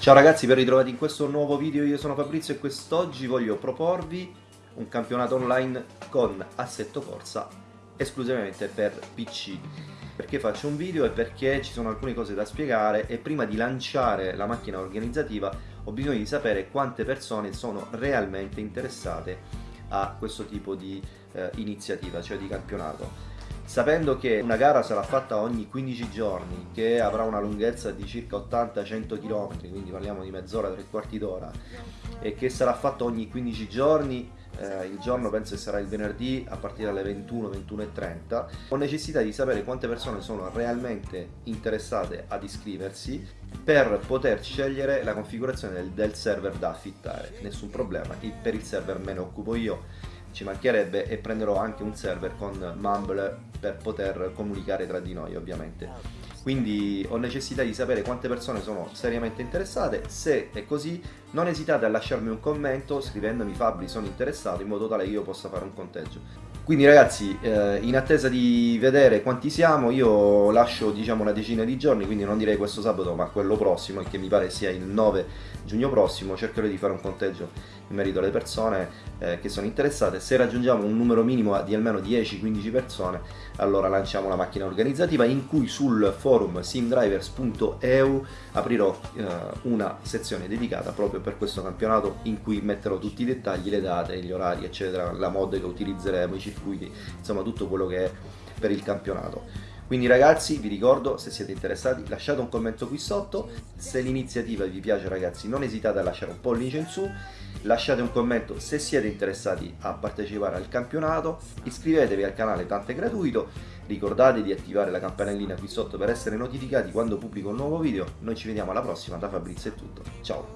Ciao ragazzi, ben ritrovati in questo nuovo video, io sono Fabrizio e quest'oggi voglio proporvi un campionato online con assetto corsa esclusivamente per PC. Perché faccio un video e perché ci sono alcune cose da spiegare e prima di lanciare la macchina organizzativa ho bisogno di sapere quante persone sono realmente interessate a questo tipo di eh, iniziativa, cioè di campionato sapendo che una gara sarà fatta ogni 15 giorni, che avrà una lunghezza di circa 80-100 km, quindi parliamo di mezz'ora, tre quarti d'ora, e che sarà fatta ogni 15 giorni, eh, il giorno penso che sarà il venerdì a partire dalle 21-21.30, ho necessità di sapere quante persone sono realmente interessate ad iscriversi per poter scegliere la configurazione del, del server da affittare, nessun problema, per il server me ne occupo io ci mancherebbe e prenderò anche un server con Mumble per poter comunicare tra di noi ovviamente. Quindi ho necessità di sapere quante persone sono seriamente interessate. Se è così non esitate a lasciarmi un commento scrivendomi Fabri sono interessato in modo tale che io possa fare un conteggio quindi ragazzi, eh, in attesa di vedere quanti siamo, io lascio diciamo una decina di giorni, quindi non direi questo sabato ma quello prossimo, che mi pare sia il 9 giugno prossimo, cercherò di fare un conteggio in merito alle persone eh, che sono interessate. Se raggiungiamo un numero minimo di almeno 10-15 persone, allora lanciamo la macchina organizzativa in cui sul forum simdrivers.eu aprirò eh, una sezione dedicata proprio per questo campionato in cui metterò tutti i dettagli, le date, gli orari, eccetera, la mod che utilizzeremo, i circuiti, insomma tutto quello che è per il campionato. Quindi ragazzi vi ricordo se siete interessati lasciate un commento qui sotto, se l'iniziativa vi piace ragazzi non esitate a lasciare un pollice in su, lasciate un commento se siete interessati a partecipare al campionato, iscrivetevi al canale tanto è gratuito, ricordate di attivare la campanellina qui sotto per essere notificati quando pubblico un nuovo video, noi ci vediamo alla prossima, da Fabrizio è tutto, ciao!